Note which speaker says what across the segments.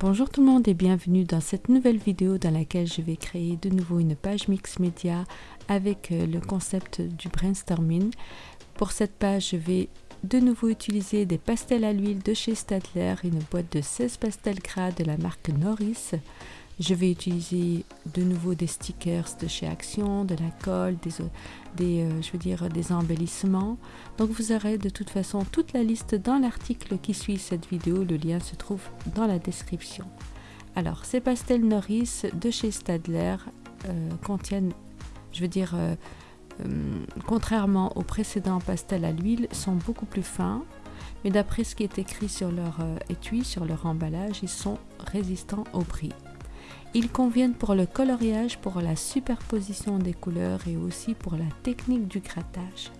Speaker 1: Bonjour tout le monde et bienvenue dans cette nouvelle vidéo dans laquelle je vais créer de nouveau une page mix média avec euh, le concept du brainstorming. Pour cette page, je vais de nouveau utiliser des pastels à l'huile de chez Stadler, une boîte de 16 pastels gras de la marque Norris. Je vais utiliser de nouveau des stickers de chez Action, de la colle, des, des euh, je veux dire, des embellissements. Donc vous aurez de toute façon toute la liste dans l'article qui suit cette vidéo. Le lien se trouve dans la description. Alors ces pastels Norris de chez Stadler euh, contiennent, je veux dire, euh, contrairement aux précédents pastels à l'huile, sont beaucoup plus fins. Mais d'après ce qui est écrit sur leur étui, sur leur emballage, ils sont résistants au prix. Ils conviennent pour le coloriage, pour la superposition des couleurs et aussi pour la technique du grattage.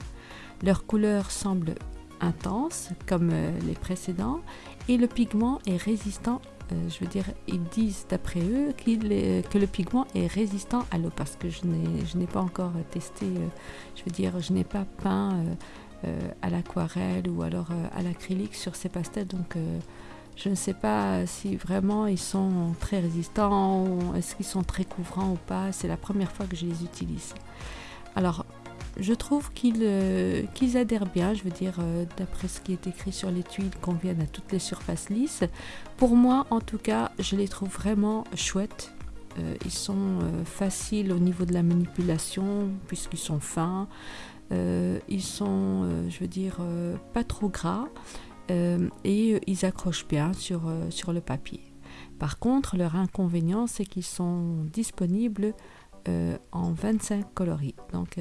Speaker 1: Leur couleur semble intense comme euh, les précédents et le pigment est résistant euh, je veux dire, ils disent d'après eux que le pigment est résistant à l'eau parce que je n'ai pas encore testé, euh, je veux dire, je n'ai pas peint à l'aquarelle ou alors à l'acrylique sur ces pastels, donc je ne sais pas si vraiment ils sont très résistants, est-ce qu'ils sont très couvrants ou pas. C'est la première fois que je les utilise. Alors, je trouve qu'ils euh, adhèrent bien, je veux dire, euh, d'après ce qui est écrit sur les tuiles, conviennent à toutes les surfaces lisses. Pour moi, en tout cas, je les trouve vraiment chouettes. Euh, ils sont faciles au niveau de la manipulation, puisqu'ils sont fins. ils sont, je veux dire, pas trop gras. Euh, et euh, ils accrochent bien sur, euh, sur le papier. Par contre, leur inconvénient, c'est qu'ils sont disponibles en 25 coloris. Donc,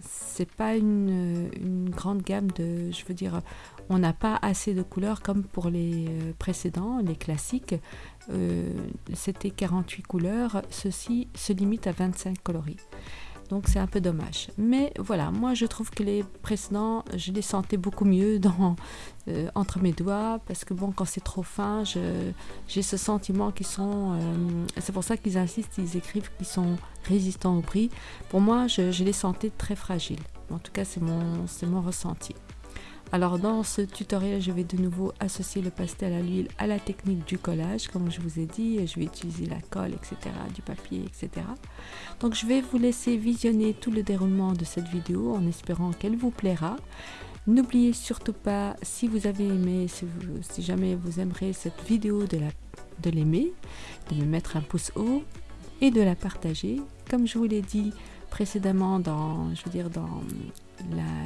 Speaker 1: c'est pas une, une, grande gamme de. Je veux dire, on n'a pas assez de couleurs comme pour les précédents, les classiques. C'était 48 couleurs. Ceci se limite à 25 coloris donc c'est un peu dommage. Mais voilà, moi je trouve que les précédents, je les sentais beaucoup mieux euh, entre mes doigts, parce que bon, quand c'est trop fin, j'ai ce sentiment qu'ils sont... Euh, c'est pour ça qu'ils insistent, ils écrivent qu'ils sont résistants au prix. Pour moi, je, je les sentais très fragiles. En tout cas, c'est mon, mon ressenti. Alors dans ce tutoriel, je vais de nouveau associer le pastel à l'huile à la technique du collage, comme je vous ai dit. Je vais utiliser la colle, etc., du papier, etc. Donc je vais vous laisser visionner tout le déroulement de cette vidéo en espérant qu'elle vous plaira. N'oubliez surtout pas, si vous avez aimé, si, jamais vous aimerez cette vidéo, de l'aimer, de, me mettre un pouce haut et de la partager. Comme je vous l'ai dit précédemment dans,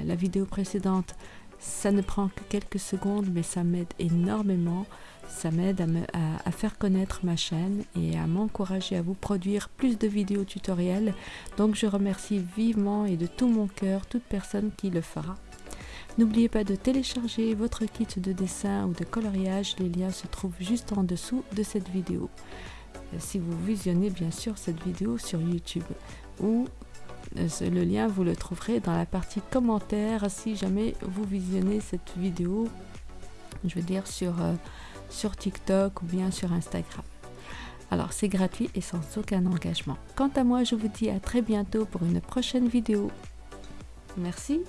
Speaker 1: la vidéo précédente, ça ne prend que quelques secondes, mais ça m'aide énormément. Ça m'aide à, faire connaître ma chaîne et à m'encourager à vous produire plus de vidéos tutoriels. Donc je remercie vivement et de tout mon cœur toute personne qui le fera. N'oubliez pas de télécharger votre kit de dessin ou de coloriage. Les liens se trouvent juste en dessous de cette vidéo. Si vous visionnez bien sûr cette vidéo sur YouTube ou le lien, vous le trouverez dans la partie commentaires si jamais vous visionnez cette vidéo, je veux dire sur, euh, sur TikTok ou bien sur Instagram. Alors c'est gratuit et sans aucun engagement. Quant à moi, je vous dis à très bientôt pour une prochaine vidéo. Merci.